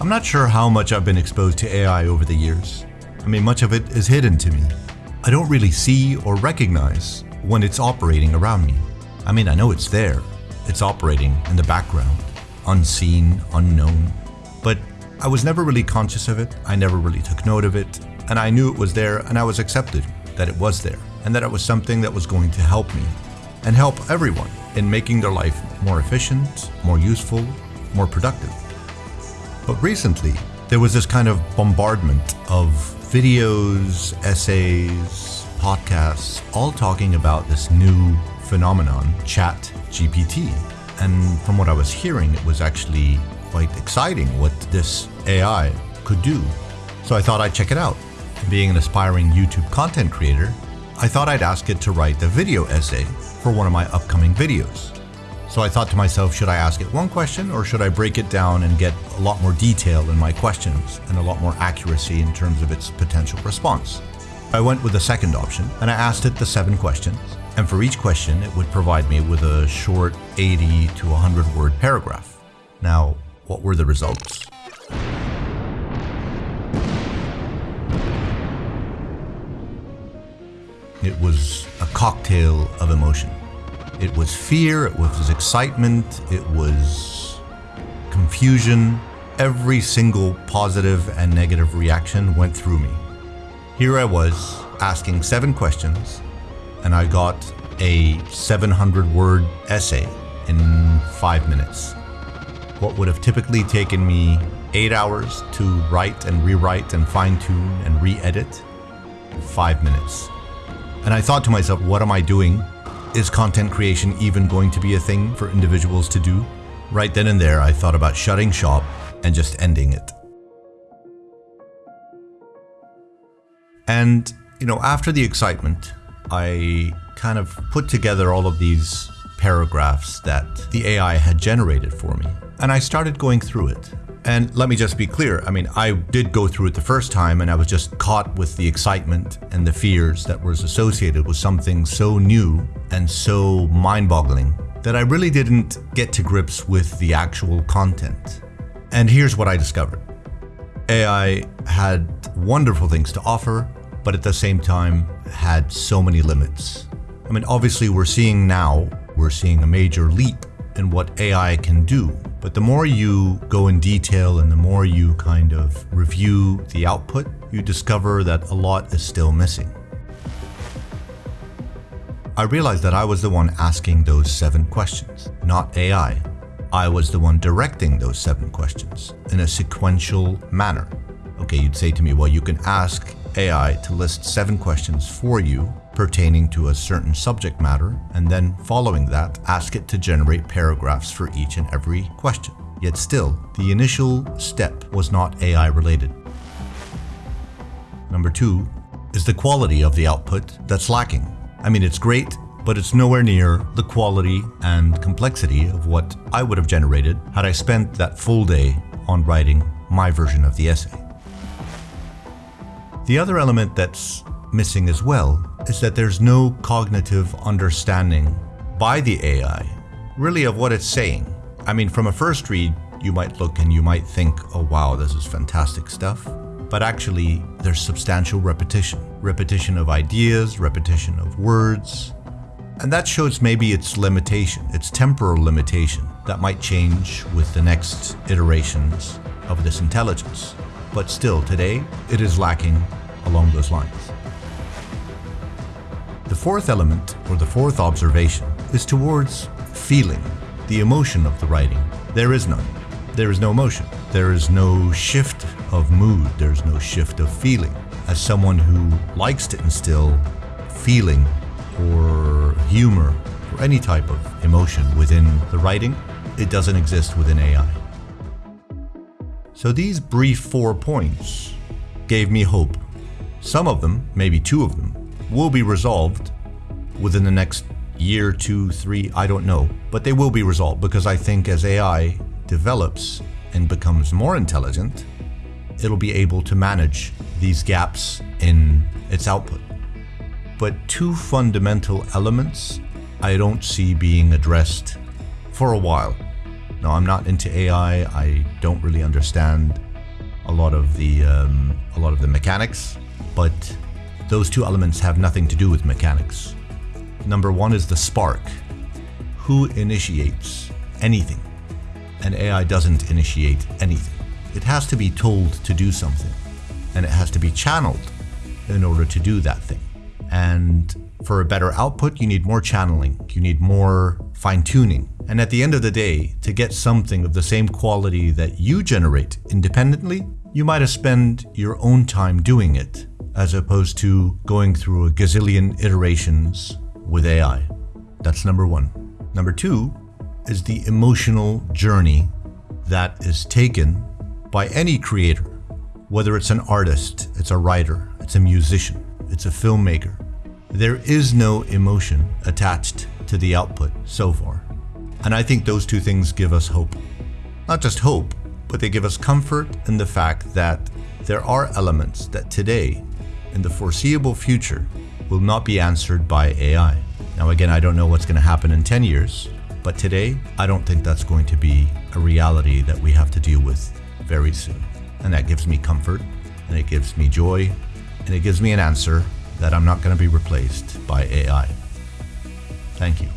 I'm not sure how much I've been exposed to AI over the years. I mean, much of it is hidden to me. I don't really see or recognize when it's operating around me. I mean, I know it's there. It's operating in the background, unseen, unknown. But I was never really conscious of it. I never really took note of it. And I knew it was there and I was accepted that it was there and that it was something that was going to help me and help everyone in making their life more efficient, more useful, more productive. But recently, there was this kind of bombardment of videos, essays, podcasts, all talking about this new phenomenon, Chat GPT. And from what I was hearing, it was actually quite exciting what this AI could do. So I thought I'd check it out. Being an aspiring YouTube content creator, I thought I'd ask it to write a video essay for one of my upcoming videos. So I thought to myself, should I ask it one question or should I break it down and get a lot more detail in my questions and a lot more accuracy in terms of its potential response? I went with the second option and I asked it the seven questions. And for each question, it would provide me with a short 80 to 100 word paragraph. Now, what were the results? It was a cocktail of emotion. It was fear, it was excitement, it was confusion. Every single positive and negative reaction went through me. Here I was asking seven questions, and I got a 700 word essay in five minutes. What would have typically taken me eight hours to write and rewrite and fine tune and re edit, five minutes. And I thought to myself, what am I doing? Is content creation even going to be a thing for individuals to do? Right then and there, I thought about shutting shop and just ending it. And, you know, after the excitement, I kind of put together all of these paragraphs that the AI had generated for me. And I started going through it. And let me just be clear, I mean, I did go through it the first time and I was just caught with the excitement and the fears that was associated with something so new and so mind-boggling that I really didn't get to grips with the actual content. And here's what I discovered. AI had wonderful things to offer, but at the same time had so many limits. I mean, obviously we're seeing now, we're seeing a major leap in what AI can do. But the more you go in detail and the more you kind of review the output, you discover that a lot is still missing. I realized that I was the one asking those seven questions, not AI. I was the one directing those seven questions in a sequential manner. Okay, you'd say to me, well, you can ask AI to list seven questions for you pertaining to a certain subject matter, and then following that, ask it to generate paragraphs for each and every question. Yet still, the initial step was not AI related. Number two is the quality of the output that's lacking. I mean, it's great, but it's nowhere near the quality and complexity of what I would have generated had I spent that full day on writing my version of the essay. The other element that's missing as well is that there's no cognitive understanding by the AI really of what it's saying. I mean, from a first read, you might look and you might think, oh wow, this is fantastic stuff. But actually, there's substantial repetition. Repetition of ideas, repetition of words. And that shows maybe its limitation, its temporal limitation that might change with the next iterations of this intelligence. But still, today, it is lacking along those lines. The fourth element, or the fourth observation, is towards feeling, the emotion of the writing. There is none. There is no emotion. There is no shift of mood. There's no shift of feeling. As someone who likes to instill feeling or humor or any type of emotion within the writing, it doesn't exist within AI. So these brief four points gave me hope. Some of them, maybe two of them, will be resolved within the next year, two, three, I don't know. But they will be resolved because I think as AI develops and becomes more intelligent, it'll be able to manage these gaps in its output. But two fundamental elements I don't see being addressed for a while. Now, I'm not into AI, I don't really understand a lot of the um, a lot of the mechanics, but those two elements have nothing to do with mechanics. Number one is the spark. Who initiates anything? An AI doesn't initiate anything. It has to be told to do something, and it has to be channeled in order to do that thing. And for a better output, you need more channeling, you need more fine tuning. And at the end of the day, to get something of the same quality that you generate independently, you might have spent your own time doing it, as opposed to going through a gazillion iterations with AI. That's number one. Number two is the emotional journey that is taken by any creator, whether it's an artist, it's a writer, it's a musician, it's a filmmaker. There is no emotion attached to the output so far. And I think those two things give us hope. Not just hope, but they give us comfort in the fact that there are elements that today, in the foreseeable future, will not be answered by AI. Now, again, I don't know what's going to happen in 10 years, but today, I don't think that's going to be a reality that we have to deal with very soon. And that gives me comfort, and it gives me joy, and it gives me an answer that I'm not going to be replaced by AI. Thank you.